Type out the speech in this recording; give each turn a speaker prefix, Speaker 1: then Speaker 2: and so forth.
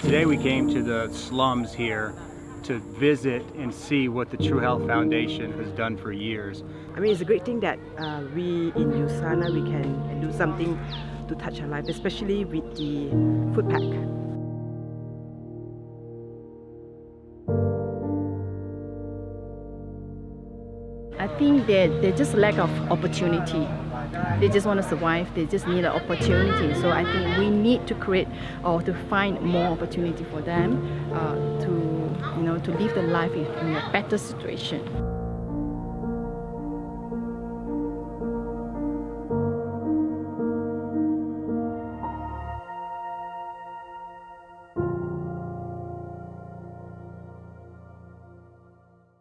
Speaker 1: Today we came to the slums here to visit and see what the True Health Foundation has done for years.
Speaker 2: I mean, it's a great thing that uh, we in USANA, we can do something to touch our life, especially with the food pack.
Speaker 3: I think that they just a lack of opportunity. They just want to survive. They just need an opportunity. So I think we need to create or to find more opportunity for them uh, to you know to live the life in a better situation.